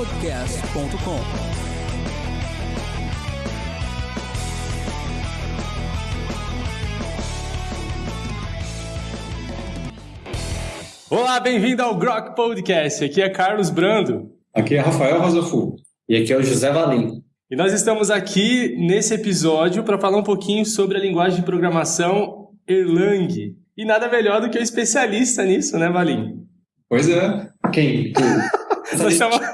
grokpodcast.com. Olá, bem-vindo ao Grok Podcast. Aqui é Carlos Brando. Aqui é Rafael Rosafu. E aqui é o José Valim. E nós estamos aqui nesse episódio para falar um pouquinho sobre a linguagem de programação Erlang. E nada melhor do que o especialista nisso, né, Valim? Pois é. Quem? Chamamos...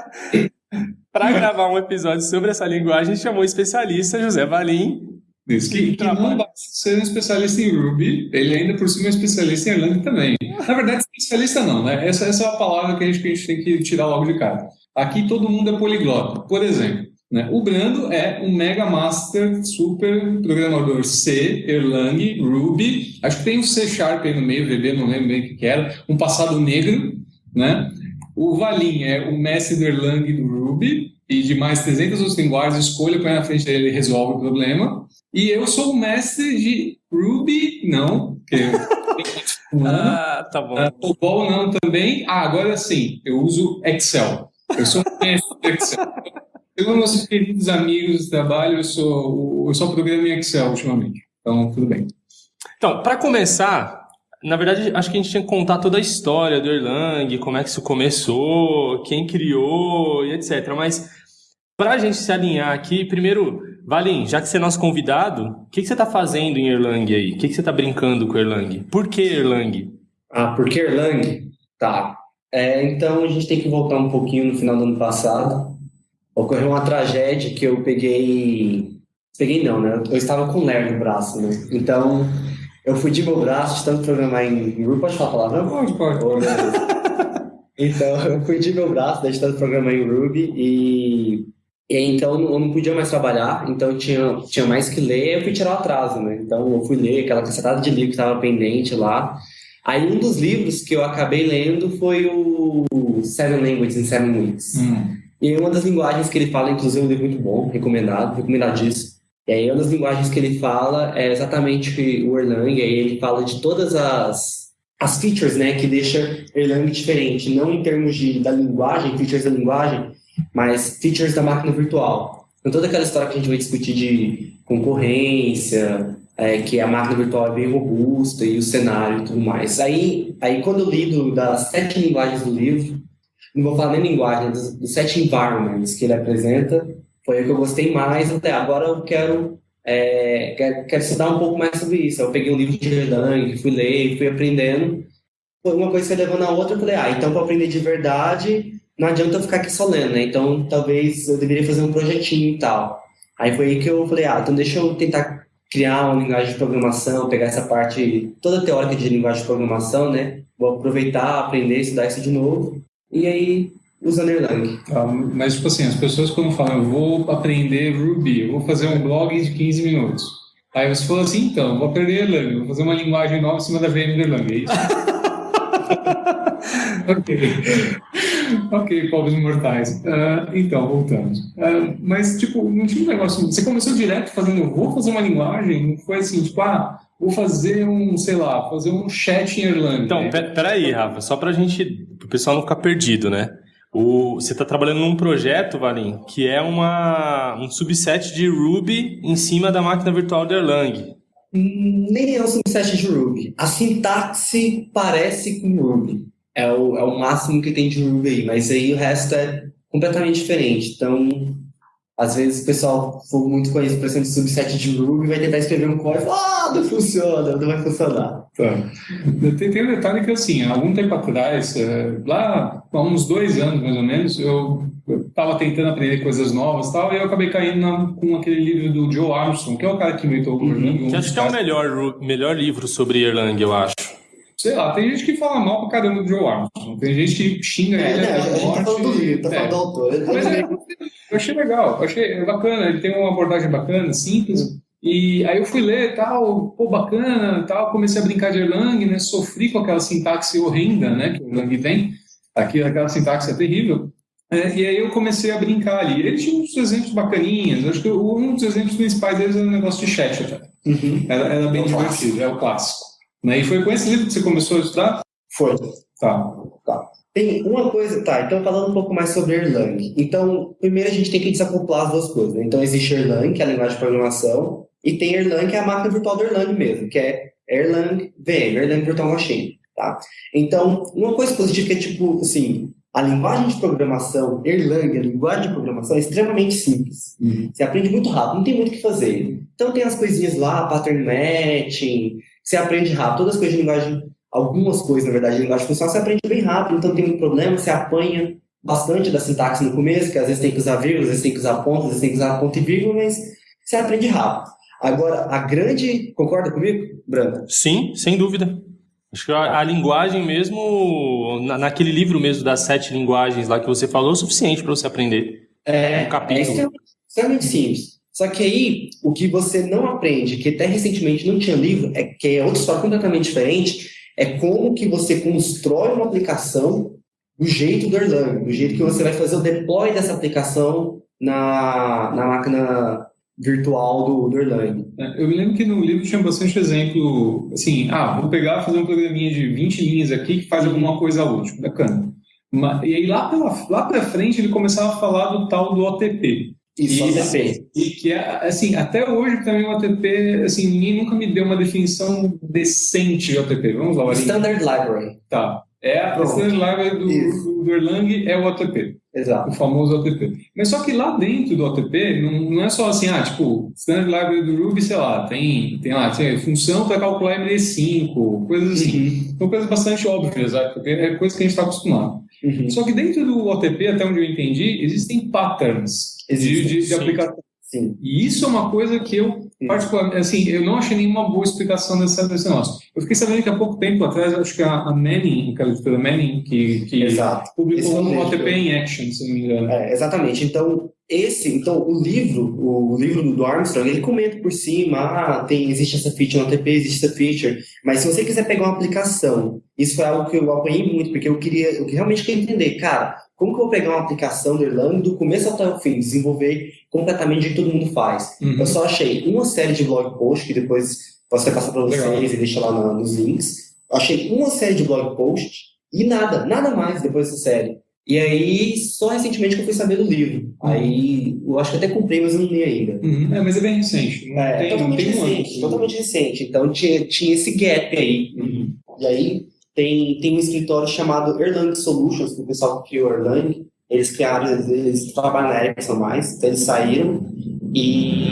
Para gravar um episódio sobre essa linguagem, chamou o especialista José Valim. Isso, que, que não basta ser um especialista em Ruby, ele ainda por cima é um especialista em Erlang também. Na verdade, especialista não, né? Essa, essa é a palavra que a, gente, que a gente tem que tirar logo de cara. Aqui todo mundo é poliglota. Por exemplo, né? o Brando é um mega master, super programador C, Erlang, Ruby, acho que tem um C Sharp aí no meio, VB, não lembro bem o que era, um passado negro, né? O Valim é o mestre do Erlang do Ruby, e de mais 300 outras linguagens, escolha, põe na frente dele e resolve o problema. E eu sou o mestre de Ruby, não, porque ah, tá bom. Uh, o Bol não também. Ah, agora sim, eu uso Excel. Eu sou um mestre do Excel. Segundo nossos queridos amigos de trabalho, eu sou, eu só programa em Excel ultimamente. Então, tudo bem. Então, para começar, na verdade, acho que a gente tinha que contar toda a história do Erlang, como é que isso começou, quem criou e etc. Mas para a gente se alinhar aqui, primeiro, Valim, já que você é nosso convidado, o que, que você está fazendo em Erlang aí? O que, que você está brincando com Erlang? Por que Erlang? Ah, por que Erlang? Tá. É, então a gente tem que voltar um pouquinho no final do ano passado. Ocorreu uma tragédia que eu peguei. Peguei não, né? Eu estava com ler no braço, né? Então eu fui de meu braço de tanto programar em Ruby. Pode falar a palavra? Pode, pode. então, eu fui de meu braço de tanto programar em Ruby e, e então eu não podia mais trabalhar, então tinha, tinha mais que ler eu fui tirar o atraso, né? Então eu fui ler aquela cacetada de livro que estava pendente lá. Aí um dos livros que eu acabei lendo foi o Seven Languages in Seven Weeks. Hum. E uma das linguagens que ele fala, inclusive, é um livro muito bom, recomendado, recomendadíssimo e aí, uma das linguagens que ele fala é exatamente o Erlang, e aí ele fala de todas as, as features né, que deixa Erlang diferente, não em termos de, da linguagem, features da linguagem, mas features da máquina virtual. Então, toda aquela história que a gente vai discutir de concorrência, é, que a máquina virtual é bem robusta e o cenário e tudo mais. Aí, aí quando eu li do, das sete linguagens do livro, não vou falar nem linguagem, dos, dos sete environments que ele apresenta, foi o que eu gostei mais até agora eu quero é, quero, quero estudar um pouco mais sobre isso. Eu peguei um livro de Erlang fui ler fui aprendendo. Foi uma coisa que levou na outra eu falei ah então para aprender de verdade não adianta eu ficar aqui só lendo né? Então talvez eu deveria fazer um projetinho e tal. Aí foi aí que eu falei ah então deixa eu tentar criar uma linguagem de programação pegar essa parte toda teórica de linguagem de programação né? Vou aproveitar aprender estudar isso de novo. E aí usando Erlang. Ah, mas, tipo assim, as pessoas quando falam, eu vou aprender Ruby, eu vou fazer um blog de 15 minutos. Aí você falou assim, então, vou aprender Erlang, vou fazer uma linguagem nova em cima da VM do Erlang, é isso? ok. ok, pobres mortais. Uh, então, voltamos. Uh, mas, tipo, não tinha um negócio... Você começou direto fazendo, vou fazer uma linguagem, não foi assim, tipo, ah, vou fazer um, sei lá, fazer um chat em Erlang. Então, peraí, Rafa, só pra gente, pro pessoal não ficar perdido, né? O, você está trabalhando num projeto, Valim, que é uma, um subset de Ruby em cima da máquina virtual de Erlang. Nem é um subset de Ruby. A sintaxe parece com Ruby. É o, é o máximo que tem de Ruby aí, mas aí o resto é completamente diferente. Então, às vezes o pessoal for muito conhecido, por exemplo, subset de Ruby, vai tentar escrever um código, ah, não funciona, não vai funcionar. Tá. Tem, tem um detalhe que, assim, algum tempo atrás, é, lá há uns dois anos mais ou menos, eu estava tentando aprender coisas novas e tal, e eu acabei caindo na, com aquele livro do Joe Armstrong, que é o cara que inventou o Erlang. Uhum. Que acho que é o melhor, melhor livro sobre Erlang, eu acho. Sei lá, tem gente que fala mal pra caramba do Joe Armstrong. Tem gente que xinga é, ele até a gente tá falando do livro, tá falando do autor. Mas é, eu achei legal, eu achei bacana, ele tem uma abordagem bacana, simples. E aí eu fui ler tal, pô, bacana, tal, comecei a brincar de Erlang, né? Sofri com aquela sintaxe horrenda, né? Que o Erlang tem. Aqui, aquela sintaxe é terrível. É, e aí eu comecei a brincar ali. Ele tinha uns exemplos bacaninhos. Acho que um dos exemplos principais deles era o negócio de chat até. Uhum. Era, era bem é divertido, é o clássico. Né? E foi com esse livro que você começou a estudar? Foi. Tá. Tá. Tem uma coisa, tá, então falando um pouco mais sobre Erlang. Então, primeiro a gente tem que desacoplar as duas coisas, né? Então existe Erlang, que é a linguagem de programação, e tem Erlang, que é a máquina virtual do Erlang mesmo, que é Erlang VM, Erlang Virtual Machine, tá? Então, uma coisa positiva é tipo, assim, a linguagem de programação, Erlang, a linguagem de programação é extremamente simples. Uhum. Você aprende muito rápido, não tem muito o que fazer. Então tem as coisinhas lá, pattern matching, você aprende rápido, todas as coisas de linguagem algumas coisas, na verdade, de linguagem funcional, você aprende bem rápido, então tem muito problema, você apanha bastante da sintaxe no começo, que às vezes tem que usar vírgula, às vezes tem que usar ponto, às vezes tem que usar ponto e vírgula, mas você aprende rápido. Agora, a grande... Concorda comigo, Branco? Sim, sem dúvida. Acho que a, a linguagem mesmo, na, naquele livro mesmo das sete linguagens lá que você falou, é o suficiente para você aprender. É, um capítulo. é extremamente, extremamente simples. Só que aí, o que você não aprende, que até recentemente não tinha livro, é que é outra história completamente diferente, é como que você constrói uma aplicação do jeito do Erlang, do jeito que você vai fazer o deploy dessa aplicação na, na máquina virtual do, do Erlang. É, eu me lembro que no livro tinha bastante exemplo, assim, ah, vou pegar fazer um programinha de 20 linhas aqui que faz alguma coisa útil, bacana. E aí lá pela, lá frente ele começava a falar do tal do OTP, isso, e. E que é, assim, até hoje também o OTP, assim, ninguém nunca me deu uma definição decente de OTP. Vamos lá, Standard Library. Tá. É a Standard Library do, do, Erlang é o OTP. Exato. O famoso OTP. Mas só que lá dentro do OTP, não, não é só assim, ah, tipo, Standard Library do Ruby, sei lá, tem, tem lá, tem função para calcular MD5, coisas assim. Uhum. São coisas bastante óbvias, porque é coisa que a gente está acostumado. Uhum. Só que dentro do OTP, até onde eu entendi, existem patterns de, de, de aplicação. Sim. E isso é uma coisa que eu, particularmente, assim, eu não achei nenhuma boa explicação desse, desse negócio. Eu fiquei sabendo que há pouco tempo atrás, acho que a, a Manning, aquela editora Manning, que, que publicou um OTP em Action, se não me engano. É, exatamente. Então, esse, então, o livro, o livro do Armstrong, ele comenta por cima, ah, tem, existe essa feature no OTP, existe essa feature, mas se você quiser pegar uma aplicação, isso foi algo que eu apanhei muito, porque eu queria, eu realmente queria entender, cara, como que eu vou pegar uma aplicação do Erlang do começo até o fim, desenvolver completamente o que todo mundo faz? Uhum. Eu só achei uma série de blog posts, que depois posso até passar para vocês Legal. e deixar lá na, nos links. Eu achei uma série de blog posts e nada, nada mais depois dessa série. E aí, só recentemente que eu fui saber do livro. Uhum. Aí, eu acho que até comprei, mas eu não li ainda. Uhum. É, mas é bem recente. É, tem, totalmente recente, um totalmente recente. Então, tinha, tinha esse gap aí. Uhum. E aí, tem, tem um escritório chamado Erlang Solutions, que o pessoal que criou Erlang, eles criaram, eles, eles trabalham na Ericsson mais, então eles saíram e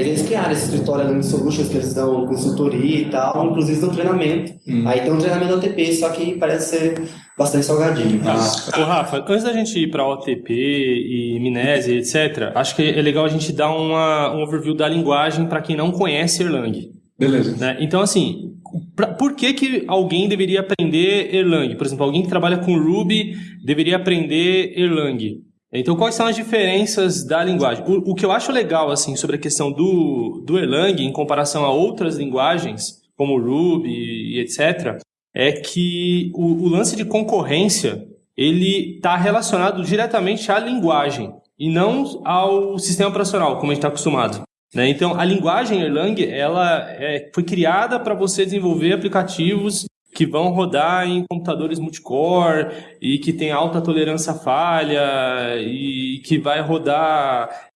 eles criaram esse escritório Erlang Solutions, que eles dão consultoria e tal, inclusive dão treinamento. Hum. Aí tem um treinamento OTP, só que parece ser bastante salgadinho. Ah. Ô, Rafa, antes da gente ir para OTP e Minese, etc., acho que é legal a gente dar uma, um overview da linguagem para quem não conhece Erlang. Beleza. Né? Então, assim, pra, por que, que alguém deveria aprender Erlang? Por exemplo, alguém que trabalha com Ruby deveria aprender Erlang. Então, quais são as diferenças da linguagem? O, o, que eu acho legal assim sobre a questão do, do Erlang em comparação a outras linguagens, como Ruby e etc., é que o, o lance de concorrência ele está relacionado diretamente à linguagem e não ao sistema operacional, como a gente está acostumado. Né? Então, a linguagem Erlang ela é, foi criada para você desenvolver aplicativos que vão rodar em computadores multicore e que tem alta tolerância à falha e que vai rodar,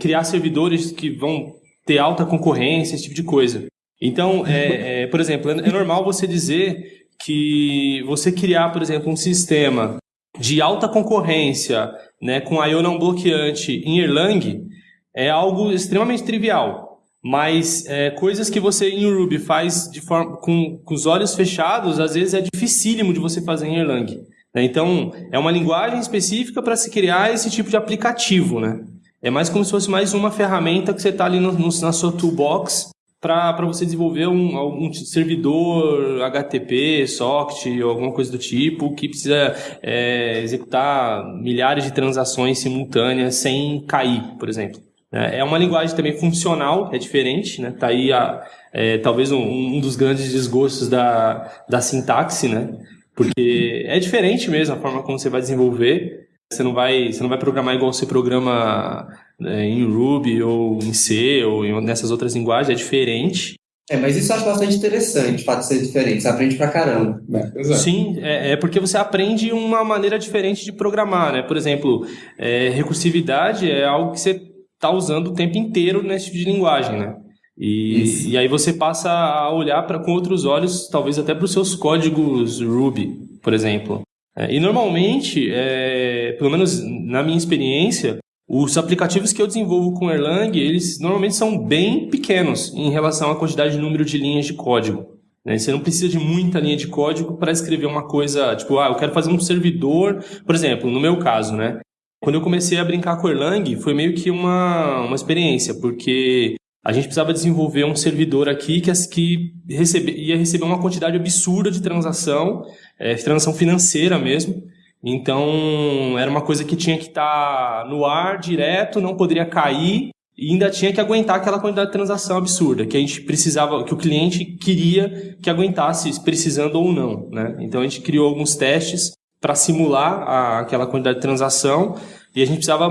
criar servidores que vão ter alta concorrência, esse tipo de coisa. Então, é, é, por exemplo, é, é normal você dizer que você criar, por exemplo, um sistema de alta concorrência, né, com IO não bloqueante em Erlang, é algo extremamente trivial. Mas é, coisas que você em Ruby faz de forma, com, com os olhos fechados, às vezes é dificílimo de você fazer em Erlang. Né? Então, é uma linguagem específica para se criar esse tipo de aplicativo. Né? É mais como se fosse mais uma ferramenta que você está ali no, no, na sua toolbox para você desenvolver um, um, servidor HTTP, socket ou alguma coisa do tipo que precisa é, executar milhares de transações simultâneas sem cair, por exemplo. É, é uma linguagem também funcional, é diferente, né? Tá aí a, é, talvez um, um, dos grandes desgostos da, da sintaxe, né? Porque é diferente mesmo a forma como você vai desenvolver. Você não vai, você não vai programar igual você programa é, em Ruby ou em C ou em, nessas outras linguagens, é diferente. É, mas isso eu acho bastante interessante, o fato de ser diferente. Você aprende pra caramba. É, Sim, é, é, porque você aprende uma maneira diferente de programar, né? Por exemplo, é, recursividade é algo que você está usando o tempo inteiro nesse tipo de linguagem, né? E, e aí você passa a olhar para com outros olhos, talvez até para os seus códigos Ruby, por exemplo. É, e normalmente, é, pelo menos na minha experiência, os aplicativos que eu desenvolvo com Erlang, eles normalmente são bem pequenos em relação à quantidade de número de linhas de código. Né? Você não precisa de muita linha de código para escrever uma coisa, tipo, ah, eu quero fazer um servidor, por exemplo, no meu caso, né? Quando eu comecei a brincar com Erlang, foi meio que uma, uma experiência, porque a gente precisava desenvolver um servidor aqui que, que recebe, ia receber uma quantidade absurda de transação, é, transação financeira mesmo, então, era uma coisa que tinha que estar tá no ar direto, não poderia cair e ainda tinha que aguentar aquela quantidade de transação absurda que a gente precisava, que o cliente queria que aguentasse, precisando ou não, né? Então a gente criou alguns testes para simular a, aquela quantidade de transação e a gente precisava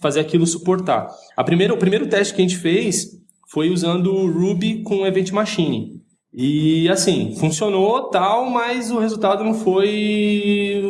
fazer aquilo suportar. A primeira, o primeiro teste que a gente fez foi usando o Ruby com Event Machine. E assim, funcionou tal, mas o resultado não foi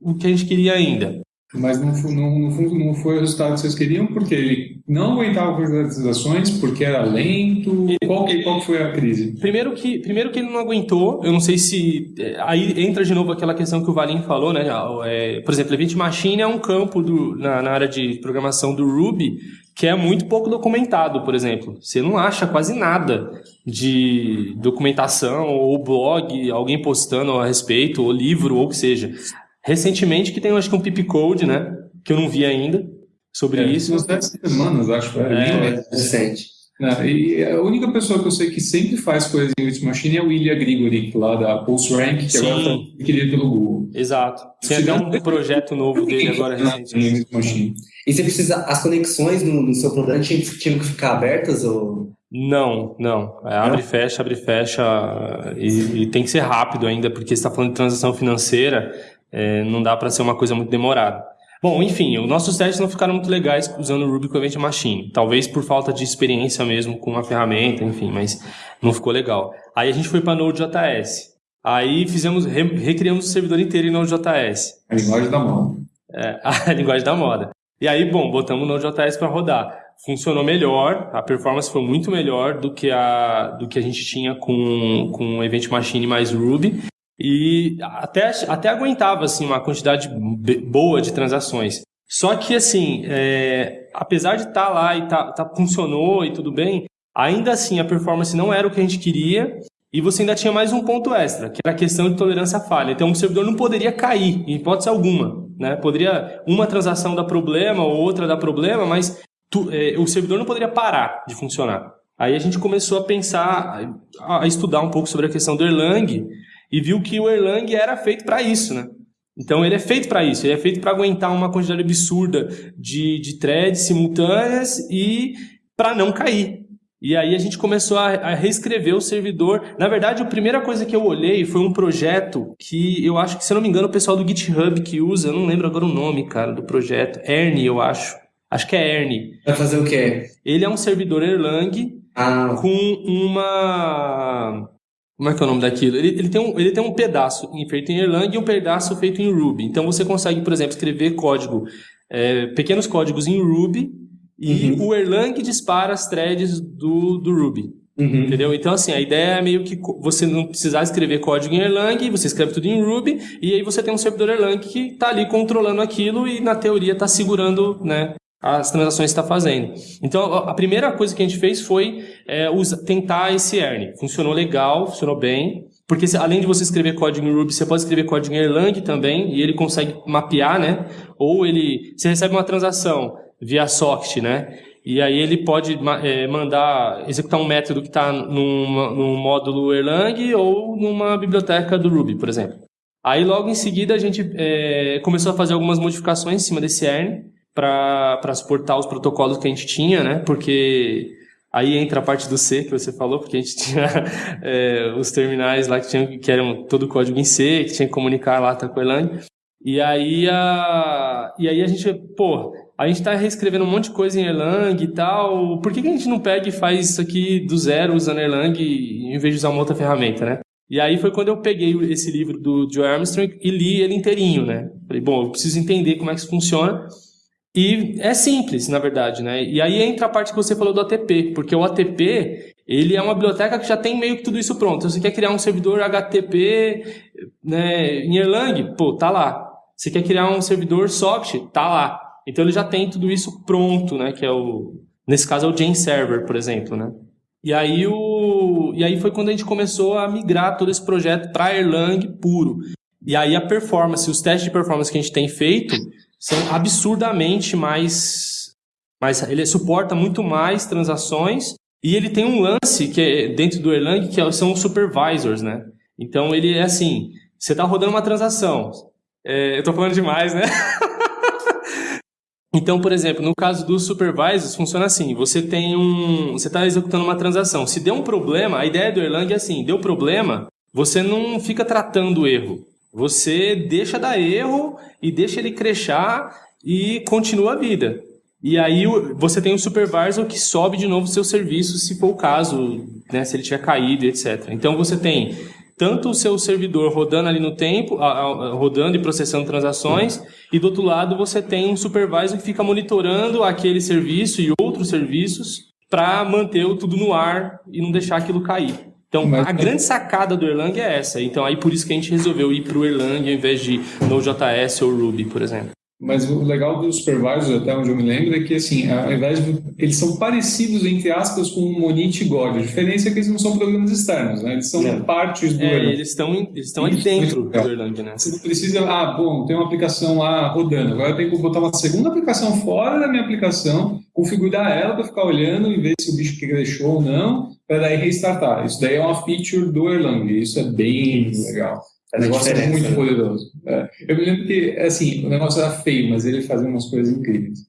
o que a gente queria ainda. Mas não, não, não, foi o resultado que vocês queriam, porque ele não aguentava com as ações, porque era lento. Ele, qual, que, qual foi a crise? Primeiro que, primeiro que ele não aguentou, eu não sei se. É, aí entra de novo aquela questão que o Valim falou, né? É, por exemplo, Event Machine é um campo do, na, na área de programação do Ruby que é muito pouco documentado, por exemplo. Você não acha quase nada de documentação ou blog, alguém postando a respeito, ou livro, ou o que seja. Recentemente, que tem, acho que um pip code, né? Que eu não vi ainda sobre é, isso. Umas 10 semanas, acho. É, é, é recente. É, e a única pessoa que eu sei que sempre faz coisas em Witch Machine é o Ilya Grigori, lá da PulseRank, que Sim. agora está adquirido pelo Google. Exato. Tem até um projeto novo dele agora recentemente. E você precisa, as conexões no, no seu programa tinham, tinham que ficar abertas ou... Não, não. É, abre e fecha, abre e fecha. E, e, tem que ser rápido ainda, porque você está falando de transação financeira é, não dá para ser uma coisa muito demorada. Bom, enfim, os nossos testes não ficaram muito legais usando o Ruby com Event Machine. Talvez por falta de experiência mesmo com a ferramenta, enfim, mas não ficou legal. Aí a gente foi para Node.js. Aí fizemos, re, recriamos o servidor inteiro em Node.js. A linguagem da moda. É, a linguagem da moda. E aí, bom, botamos o Node.js para rodar. Funcionou melhor, a performance foi muito melhor do que a, do que a gente tinha com, com o Event Machine mais Ruby e até, até aguentava assim uma quantidade boa de transações. Só que assim, é, apesar de estar tá lá e tá, tá, funcionou e tudo bem, ainda assim a performance não era o que a gente queria e você ainda tinha mais um ponto extra, que era a questão de tolerância à falha. Então o servidor não poderia cair, em hipótese alguma. Né? Poderia uma transação dar problema ou outra dar problema, mas tu, é, o servidor não poderia parar de funcionar. Aí a gente começou a pensar, a estudar um pouco sobre a questão do Erlang e viu que o Erlang era feito para isso, né? Então ele é feito para isso, ele é feito para aguentar uma quantidade absurda de, de threads simultâneas e para não cair. E aí a gente começou a, a, reescrever o servidor. Na verdade, a primeira coisa que eu olhei foi um projeto que eu acho que, se eu não me engano, o pessoal do GitHub que usa, eu não lembro agora o nome, cara, do projeto. Ernie, eu acho. Acho que é Ernie. Vai fazer o quê? Ele é um servidor Erlang ah. com uma como é que é o nome daquilo? Ele, ele, tem, um, ele tem um pedaço feito em Erlang e um pedaço feito em Ruby. Então você consegue, por exemplo, escrever código, é, pequenos códigos em Ruby e uhum. o Erlang dispara as threads do, do Ruby. Uhum. Entendeu? Então, assim, a ideia é meio que você não precisar escrever código em Erlang, você escreve tudo em Ruby, e aí você tem um servidor Erlang que está ali controlando aquilo e, na teoria, está segurando né, as transações está fazendo. Então, a primeira coisa que a gente fez foi é, tentar esse Ernie. Funcionou legal, funcionou bem, porque além de você escrever código em Ruby, você pode escrever código em Erlang também, e ele consegue mapear, né? Ou ele, você recebe uma transação via socket, né? E aí ele pode é, mandar, executar um método que está num, num módulo Erlang ou numa biblioteca do Ruby, por exemplo. Aí logo em seguida a gente é, começou a fazer algumas modificações em cima desse Ernie, para suportar os protocolos que a gente tinha, né? Porque aí entra a parte do C que você falou, porque a gente tinha é, os terminais lá que, tinham, que eram todo código em C, que tinha que comunicar lá com a Erlang. E aí a, e aí a gente, pô, a gente está reescrevendo um monte de coisa em Erlang e tal. Por que, que a gente não pega e faz isso aqui do zero usando Erlang em vez de usar uma outra ferramenta, né? E aí foi quando eu peguei esse livro do Joe Armstrong e li ele inteirinho, né? Falei, bom, eu preciso entender como é que isso funciona. E é simples, na verdade, né? E aí entra a parte que você falou do ATP, porque o ATP, ele é uma biblioteca que já tem meio que tudo isso pronto. Você quer criar um servidor HTTP né, em Erlang? Pô, tá lá. Você quer criar um servidor SOCT? Tá lá. Então, ele já tem tudo isso pronto, né? Que é o... Nesse caso, é o Jane Server, por exemplo, né? E aí, o... e aí foi quando a gente começou a migrar todo esse projeto para Erlang puro. E aí a performance, os testes de performance que a gente tem feito são absurdamente mais, mais ele suporta muito mais transações e ele tem um lance que é dentro do Erlang que é, são os supervisors, né? Então ele é assim, você está rodando uma transação, é, eu estou falando demais, né? então, por exemplo, no caso dos supervisors funciona assim: você tem um, você está executando uma transação, se deu um problema, a ideia do Erlang é assim, deu problema, você não fica tratando o erro. Você deixa dar erro e deixa ele crechar e continua a vida. E aí você tem um supervisor que sobe de novo o seu serviço, se for o caso, né, se ele tiver caído, etc. Então você tem tanto o seu servidor rodando ali no tempo, rodando e processando transações, e do outro lado você tem um supervisor que fica monitorando aquele serviço e outros serviços para manter tudo no ar e não deixar aquilo cair. Então, Mas, a grande sacada do Erlang é essa. Então, aí por isso que a gente resolveu ir para o Erlang ao invés de Node.js ou Ruby, por exemplo. Mas o legal dos supervisors, até onde eu me lembro, é que assim, ao invés de, eles são parecidos, entre aspas, com o Monit e God. A diferença é que eles não são programas externos, né? Eles são é. partes do é, Erlang. Eles estão, eles estão ali dentro do Erlang, né? Você não precisa, ah, bom, tem uma aplicação lá rodando, agora eu tenho que botar uma segunda aplicação fora da minha aplicação, configurar ela para ficar olhando e ver se o bicho que deixou ou não, para daí restartar. Isso daí é uma feature do Erlang, isso é bem legal. O negócio é muito né? poderoso. É. Eu me lembro que, assim, o negócio era feio, mas ele fazia umas coisas incríveis.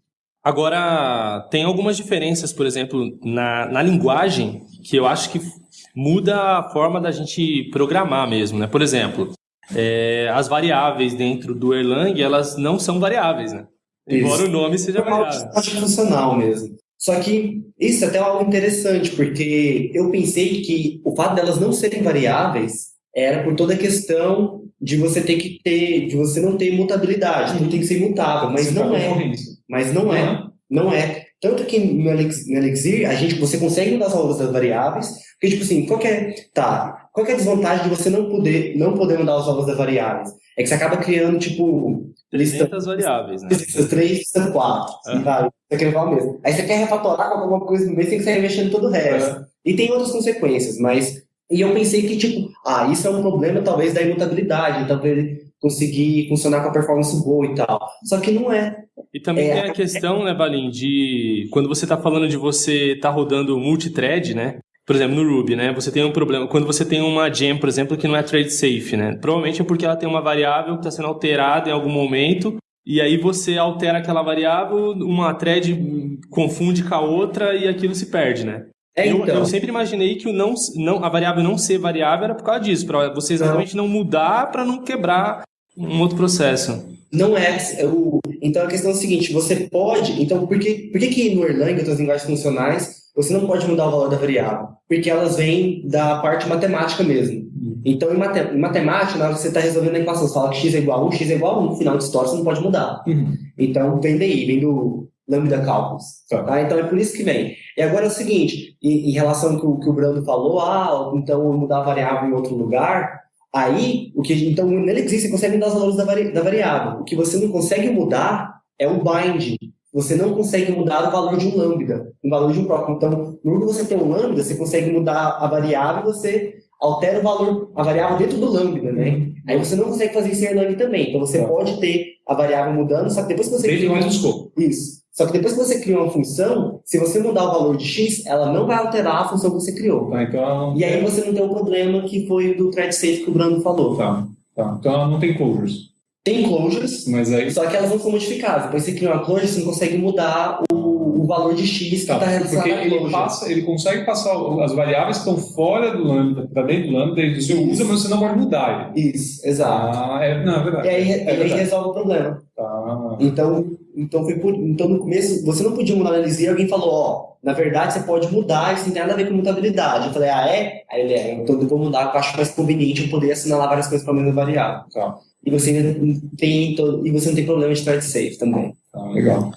Agora, tem algumas diferenças, por exemplo, na, na linguagem, que eu acho que muda a forma da gente programar mesmo, né? Por exemplo, é, as variáveis dentro do Erlang, elas não são variáveis, né? Embora isso. o nome seja variável. É funcional mesmo. Só que isso é até algo interessante, porque eu pensei que o fato delas não serem variáveis era por toda a questão de você ter que ter, de você não ter mutabilidade, tudo tem que ser imutável, mas não é. Mas não é. Não é. Tanto que no Elixir, a gente, você consegue mudar as valores das variáveis, porque, tipo assim, qual é, tá, qual é a desvantagem de você não poder, não poder mudar os valores das variáveis? É que você acaba criando, tipo... 300 lista, variáveis, né? 3, lista 4, uhum. vai, você quer falar mesmo. Aí você quer refatorar com alguma coisa no meio, você tem que sair mexendo todo o resto. Uhum. E tem outras consequências, mas e eu pensei que, tipo, ah, isso é um problema talvez da imutabilidade, talvez conseguir funcionar com a performance boa e tal. Só que não é. E também é, tem a questão, né, Valim, de quando você está falando de você estar tá rodando multithread, né? Por exemplo, no Ruby, né? Você tem um problema. Quando você tem uma gem, por exemplo, que não é thread safe, né? Provavelmente é porque ela tem uma variável que está sendo alterada em algum momento. E aí você altera aquela variável, uma thread confunde com a outra e aquilo se perde, né? É, eu, então. eu, sempre imaginei que o não, não, a variável não ser variável era por causa disso, para você exatamente não, não mudar para não quebrar um outro processo. Não é. O, então a questão é a seguinte: você pode. Então, por que, por que, que no Erlang, outras linguagens funcionais, você não pode mudar o valor da variável? Porque elas vêm da parte matemática mesmo. Uhum. Então, em, mate, em matemática, na hora que você está resolvendo a equação, você fala que x é igual a 1, x é igual a 1, no final de história você não pode mudar. Uhum. Então, vem daí, vem do lambda cálculos. Tá? Então, é por isso que vem. E agora é o seguinte, em, em relação ao que o, que o Brando falou, ah, então mudar a variável em outro lugar, aí, o que, então nele existe, você consegue mudar os valores da, vari, da variável. O que você não consegue mudar é o bind. Você não consegue mudar o valor de um lambda, o valor de um próprio. Então, no que você tem um lambda, você consegue mudar a variável, você altera o valor, a variável dentro do lambda, né? Aí você não consegue fazer isso em Erlang também. Então você pode ter a variável mudando, só que depois que você... Cria... mais escopo. Isso. Só que depois que você cria uma função, se você mudar o valor de x, ela não vai alterar a função que você criou. Tá, então E aí você não tem o problema que foi do thread safe que o Brando falou. Tá, tá. Então ela não tem closures. Tem closures, mas aí... só que elas não são modificadas. Depois você cria uma closure, você não consegue mudar o, o valor de X que está Tá, registrado porque ele, passa, ele consegue passar as variáveis que estão fora do lambda para dentro do lambda, você usa, mas você não pode mudar ele. Isso, exato. Ah, é, não, é verdade. E aí, é aí verdade. resolve o problema. Tá. Então, então, foi por, então, no começo, você não podia mudar na análise e alguém falou, ó, na verdade você pode mudar, isso não tem nada a ver com mutabilidade. Eu falei, ah, é? Aí ele é, então eu vou mudar, eu acho mais conveniente eu poder assinalar várias coisas para a mesma variável. Tá. E você tem, e você não tem problema de thread safe também. Tá, legal.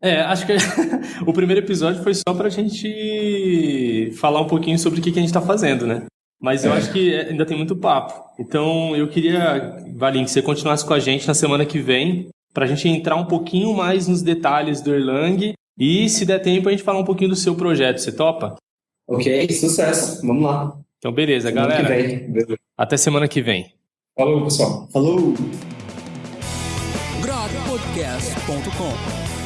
É, acho que o primeiro episódio foi só pra gente falar um pouquinho sobre o que que a gente tá fazendo, né? Mas eu É. acho que ainda tem muito papo. Então eu queria, Valim, que você continuasse com a gente na semana que vem, pra gente entrar um pouquinho mais nos detalhes do Erlang e, se der tempo, a gente falar um pouquinho do seu projeto. Você topa? Ok, sucesso. Vamos lá. Então, beleza, Semana galera. que vem. Beleza. Até semana que vem. Falou, pessoal. Falou! grokpodcast.com